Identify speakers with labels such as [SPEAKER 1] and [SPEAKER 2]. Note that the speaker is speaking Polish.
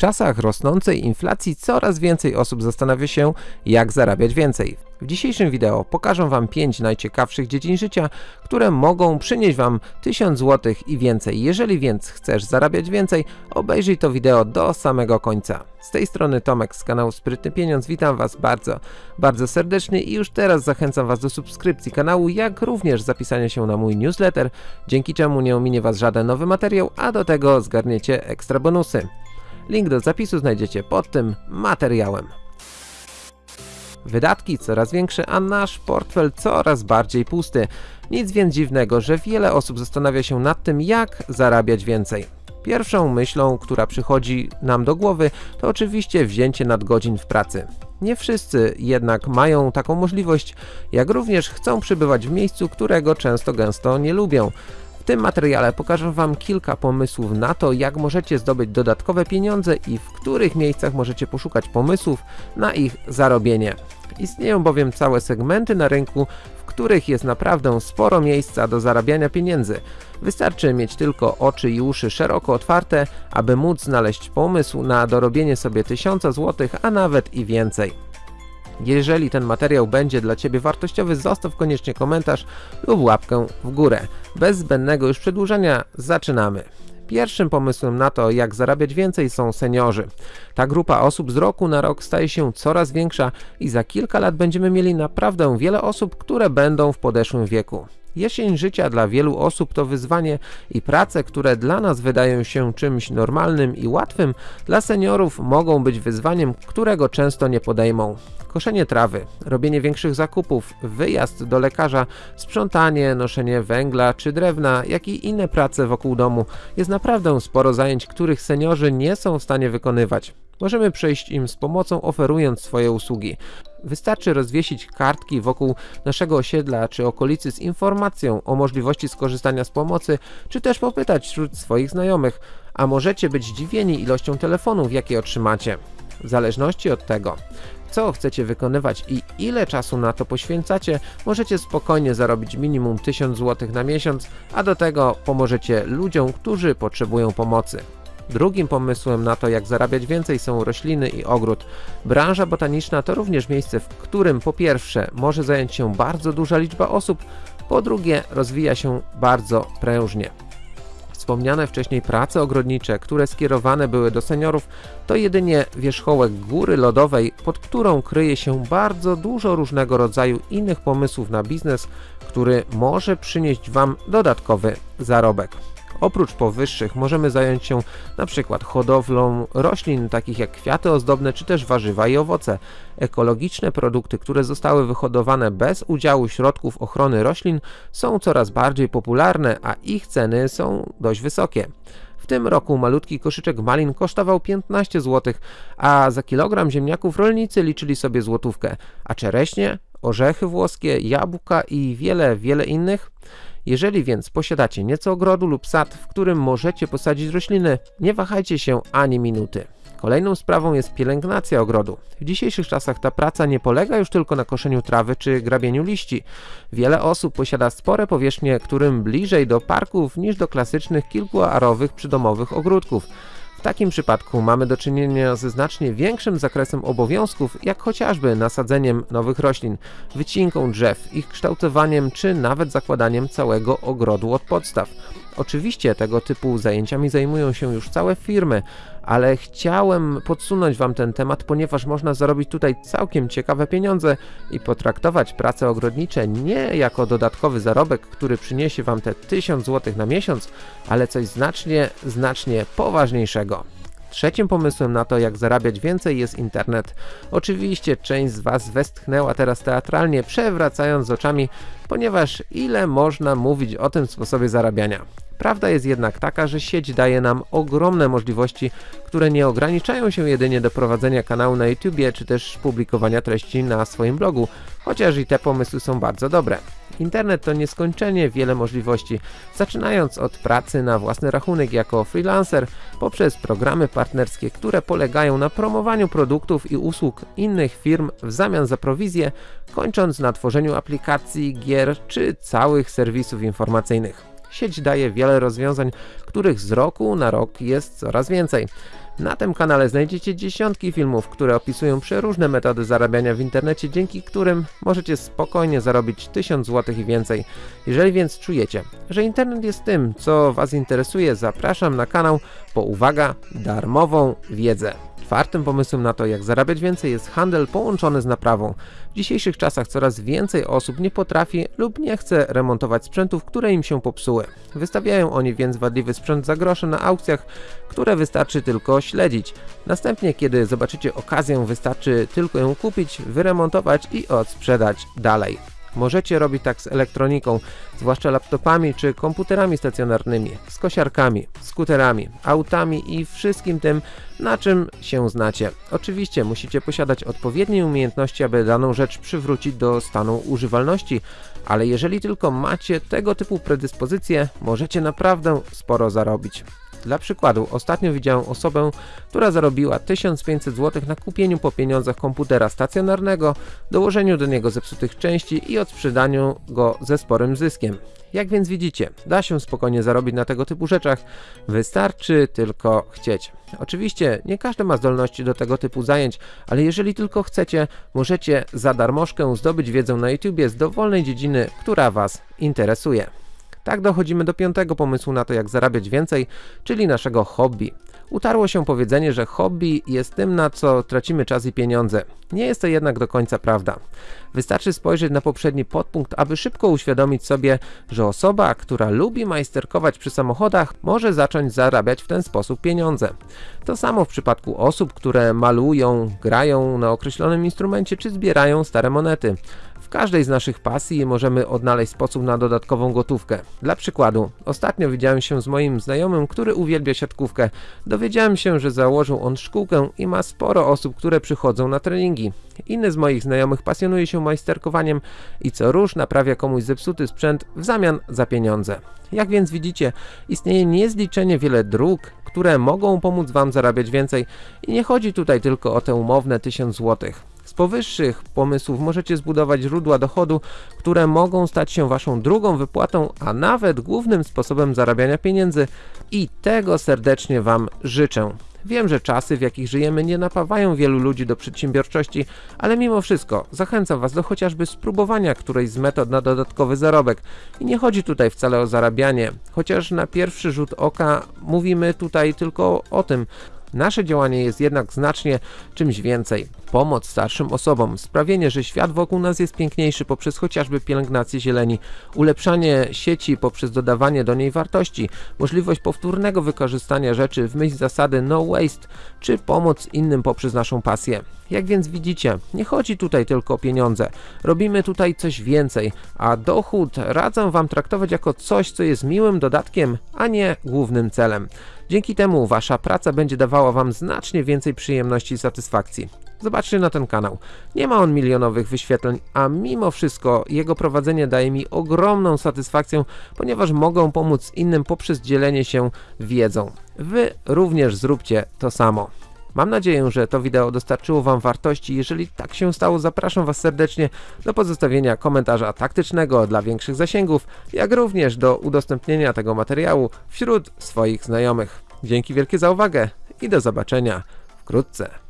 [SPEAKER 1] czasach rosnącej inflacji coraz więcej osób zastanawia się, jak zarabiać więcej. W dzisiejszym wideo pokażę Wam 5 najciekawszych dziedzin życia, które mogą przynieść Wam 1000 zł i więcej. Jeżeli więc chcesz zarabiać więcej, obejrzyj to wideo do samego końca. Z tej strony Tomek z kanału Sprytny Pieniądz, witam Was bardzo, bardzo serdecznie i już teraz zachęcam Was do subskrypcji kanału, jak również zapisania się na mój newsletter, dzięki czemu nie ominie Was żaden nowy materiał, a do tego zgarniecie ekstra bonusy. Link do zapisu znajdziecie pod tym materiałem. Wydatki coraz większe, a nasz portfel coraz bardziej pusty. Nic więc dziwnego, że wiele osób zastanawia się nad tym, jak zarabiać więcej. Pierwszą myślą, która przychodzi nam do głowy, to oczywiście wzięcie nadgodzin w pracy. Nie wszyscy jednak mają taką możliwość, jak również chcą przybywać w miejscu, którego często gęsto nie lubią. W tym materiale pokażę Wam kilka pomysłów na to, jak możecie zdobyć dodatkowe pieniądze i w których miejscach możecie poszukać pomysłów na ich zarobienie. Istnieją bowiem całe segmenty na rynku, w których jest naprawdę sporo miejsca do zarabiania pieniędzy. Wystarczy mieć tylko oczy i uszy szeroko otwarte, aby móc znaleźć pomysł na dorobienie sobie 1000 zł, a nawet i więcej. Jeżeli ten materiał będzie dla Ciebie wartościowy, zostaw koniecznie komentarz lub łapkę w górę. Bez zbędnego już przedłużania, zaczynamy. Pierwszym pomysłem na to, jak zarabiać więcej są seniorzy. Ta grupa osób z roku na rok staje się coraz większa i za kilka lat będziemy mieli naprawdę wiele osób, które będą w podeszłym wieku. Jesień życia dla wielu osób to wyzwanie i prace, które dla nas wydają się czymś normalnym i łatwym, dla seniorów mogą być wyzwaniem, którego często nie podejmą. Koszenie trawy, robienie większych zakupów, wyjazd do lekarza, sprzątanie, noszenie węgla czy drewna, jak i inne prace wokół domu jest naprawdę sporo zajęć, których seniorzy nie są w stanie wykonywać. Możemy przejść im z pomocą oferując swoje usługi. Wystarczy rozwiesić kartki wokół naszego osiedla czy okolicy z informacją o możliwości skorzystania z pomocy, czy też popytać wśród swoich znajomych, a możecie być zdziwieni ilością telefonów, jakie otrzymacie. W zależności od tego, co chcecie wykonywać i ile czasu na to poświęcacie, możecie spokojnie zarobić minimum 1000 zł na miesiąc, a do tego pomożecie ludziom, którzy potrzebują pomocy. Drugim pomysłem na to, jak zarabiać więcej są rośliny i ogród. Branża botaniczna to również miejsce, w którym po pierwsze może zająć się bardzo duża liczba osób, po drugie rozwija się bardzo prężnie. Wspomniane wcześniej prace ogrodnicze, które skierowane były do seniorów, to jedynie wierzchołek góry lodowej, pod którą kryje się bardzo dużo różnego rodzaju innych pomysłów na biznes, który może przynieść Wam dodatkowy zarobek. Oprócz powyższych możemy zająć się na przykład hodowlą roślin takich jak kwiaty ozdobne czy też warzywa i owoce. Ekologiczne produkty, które zostały wyhodowane bez udziału środków ochrony roślin są coraz bardziej popularne, a ich ceny są dość wysokie. W tym roku malutki koszyczek malin kosztował 15 zł, a za kilogram ziemniaków rolnicy liczyli sobie złotówkę, a czereśnie, orzechy włoskie, jabłka i wiele, wiele innych jeżeli więc posiadacie nieco ogrodu lub sad, w którym możecie posadzić rośliny, nie wahajcie się ani minuty. Kolejną sprawą jest pielęgnacja ogrodu. W dzisiejszych czasach ta praca nie polega już tylko na koszeniu trawy czy grabieniu liści. Wiele osób posiada spore powierzchnie, którym bliżej do parków niż do klasycznych kilkuarowych przydomowych ogródków. W takim przypadku mamy do czynienia ze znacznie większym zakresem obowiązków, jak chociażby nasadzeniem nowych roślin, wycinką drzew, ich kształtowaniem czy nawet zakładaniem całego ogrodu od podstaw. Oczywiście tego typu zajęciami zajmują się już całe firmy, ale chciałem podsunąć Wam ten temat, ponieważ można zarobić tutaj całkiem ciekawe pieniądze i potraktować prace ogrodnicze nie jako dodatkowy zarobek, który przyniesie Wam te 1000 zł na miesiąc, ale coś znacznie, znacznie poważniejszego. Trzecim pomysłem na to, jak zarabiać więcej jest internet. Oczywiście część z Was westchnęła teraz teatralnie, przewracając oczami, ponieważ ile można mówić o tym sposobie zarabiania. Prawda jest jednak taka, że sieć daje nam ogromne możliwości, które nie ograniczają się jedynie do prowadzenia kanału na YouTube czy też publikowania treści na swoim blogu, chociaż i te pomysły są bardzo dobre. Internet to nieskończenie wiele możliwości, zaczynając od pracy na własny rachunek jako freelancer, poprzez programy partnerskie, które polegają na promowaniu produktów i usług innych firm w zamian za prowizję, kończąc na tworzeniu aplikacji, gier czy całych serwisów informacyjnych. Sieć daje wiele rozwiązań, których z roku na rok jest coraz więcej. Na tym kanale znajdziecie dziesiątki filmów, które opisują przeróżne metody zarabiania w internecie, dzięki którym możecie spokojnie zarobić 1000 zł i więcej. Jeżeli więc czujecie, że internet jest tym, co Was interesuje, zapraszam na kanał po uwaga, darmową wiedzę. Czwartym pomysłem na to, jak zarabiać więcej jest handel połączony z naprawą. W dzisiejszych czasach coraz więcej osób nie potrafi lub nie chce remontować sprzętów, które im się popsuły. Wystawiają oni więc wadliwy sprzęt za grosze na aukcjach, które wystarczy tylko śledzić. Następnie, kiedy zobaczycie okazję, wystarczy tylko ją kupić, wyremontować i odsprzedać dalej. Możecie robić tak z elektroniką, zwłaszcza laptopami czy komputerami stacjonarnymi, z kosiarkami, skuterami, autami i wszystkim tym, na czym się znacie. Oczywiście musicie posiadać odpowiednie umiejętności, aby daną rzecz przywrócić do stanu używalności, ale jeżeli tylko macie tego typu predyspozycje, możecie naprawdę sporo zarobić. Dla przykładu, ostatnio widziałem osobę, która zarobiła 1500 zł na kupieniu po pieniądzach komputera stacjonarnego, dołożeniu do niego zepsutych części i odsprzedaniu go ze sporym zyskiem. Jak więc widzicie, da się spokojnie zarobić na tego typu rzeczach, wystarczy tylko chcieć. Oczywiście nie każdy ma zdolności do tego typu zajęć, ale jeżeli tylko chcecie, możecie za darmożkę zdobyć wiedzę na YouTubie z dowolnej dziedziny, która Was interesuje. Tak dochodzimy do piątego pomysłu na to, jak zarabiać więcej, czyli naszego hobby. Utarło się powiedzenie, że hobby jest tym, na co tracimy czas i pieniądze. Nie jest to jednak do końca prawda. Wystarczy spojrzeć na poprzedni podpunkt, aby szybko uświadomić sobie, że osoba, która lubi majsterkować przy samochodach, może zacząć zarabiać w ten sposób pieniądze. To samo w przypadku osób, które malują, grają na określonym instrumencie czy zbierają stare monety. Każdej z naszych pasji możemy odnaleźć sposób na dodatkową gotówkę. Dla przykładu, ostatnio widziałem się z moim znajomym, który uwielbia siatkówkę. Dowiedziałem się, że założył on szkółkę i ma sporo osób, które przychodzą na treningi. Inny z moich znajomych pasjonuje się majsterkowaniem i co róż naprawia komuś zepsuty sprzęt w zamian za pieniądze. Jak więc widzicie, istnieje niezliczenie wiele dróg, które mogą pomóc Wam zarabiać więcej i nie chodzi tutaj tylko o te umowne 1000 złotych. Powyższych pomysłów możecie zbudować źródła dochodu, które mogą stać się Waszą drugą wypłatą, a nawet głównym sposobem zarabiania pieniędzy i tego serdecznie Wam życzę. Wiem, że czasy, w jakich żyjemy, nie napawają wielu ludzi do przedsiębiorczości, ale mimo wszystko zachęcam Was do chociażby spróbowania którejś z metod na dodatkowy zarobek. I nie chodzi tutaj wcale o zarabianie, chociaż na pierwszy rzut oka mówimy tutaj tylko o tym, Nasze działanie jest jednak znacznie czymś więcej. Pomoc starszym osobom, sprawienie, że świat wokół nas jest piękniejszy poprzez chociażby pielęgnację zieleni, ulepszanie sieci poprzez dodawanie do niej wartości, możliwość powtórnego wykorzystania rzeczy w myśl zasady no waste, czy pomoc innym poprzez naszą pasję. Jak więc widzicie, nie chodzi tutaj tylko o pieniądze. Robimy tutaj coś więcej, a dochód radzę Wam traktować jako coś, co jest miłym dodatkiem, a nie głównym celem. Dzięki temu Wasza praca będzie dawała Wam znacznie więcej przyjemności i satysfakcji. Zobaczcie na ten kanał. Nie ma on milionowych wyświetleń, a mimo wszystko jego prowadzenie daje mi ogromną satysfakcję, ponieważ mogą pomóc innym poprzez dzielenie się wiedzą. Wy również zróbcie to samo. Mam nadzieję, że to wideo dostarczyło Wam wartości. Jeżeli tak się stało, zapraszam Was serdecznie do pozostawienia komentarza taktycznego dla większych zasięgów, jak również do udostępnienia tego materiału wśród swoich znajomych. Dzięki wielkie za uwagę i do zobaczenia wkrótce.